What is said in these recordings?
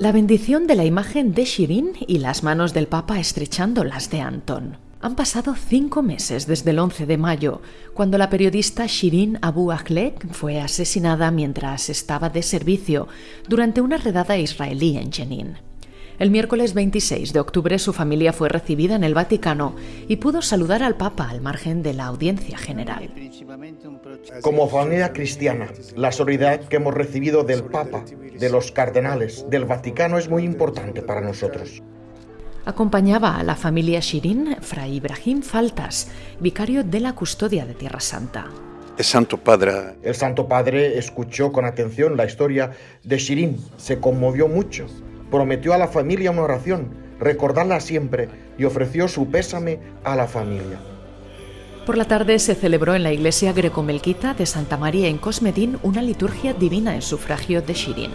La bendición de la imagen de Shirin y las manos del Papa estrechando las de Anton. Han pasado cinco meses desde el 11 de mayo, cuando la periodista Shirin Abu Akleh fue asesinada mientras estaba de servicio durante una redada israelí en Jenin. El miércoles 26 de octubre su familia fue recibida en el Vaticano y pudo saludar al Papa al margen de la audiencia general. Como familia cristiana, la solidaridad que hemos recibido del Papa, de los cardenales, del Vaticano es muy importante para nosotros. Acompañaba a la familia Shirin Fray Ibrahim Faltas, vicario de la custodia de Tierra Santa. El Santo Padre. El Santo Padre escuchó con atención la historia de Shirin, se conmovió mucho, prometió a la familia una oración, recordarla siempre y ofreció su pésame a la familia. Por la tarde se celebró en la iglesia grecomelquita de Santa María en Cosmedín una liturgia divina en sufragio de Shirin.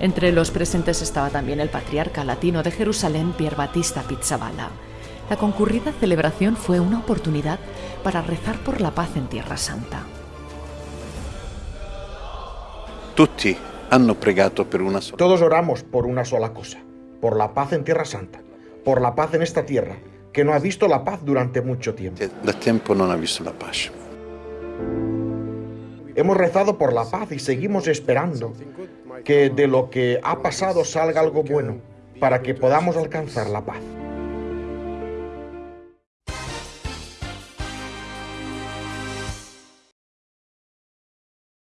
Entre los presentes estaba también el patriarca latino de Jerusalén, Pier Battista Pizzaballa. La concurrida celebración fue una oportunidad para rezar por la paz en Tierra Santa. Todos oramos por una sola cosa, por la paz en Tierra Santa, por la paz en esta tierra, que no ha visto la paz durante mucho tiempo. tiempo no ha visto la paz. Hemos rezado por la paz y seguimos esperando que de lo que ha pasado salga algo bueno para que podamos alcanzar la paz.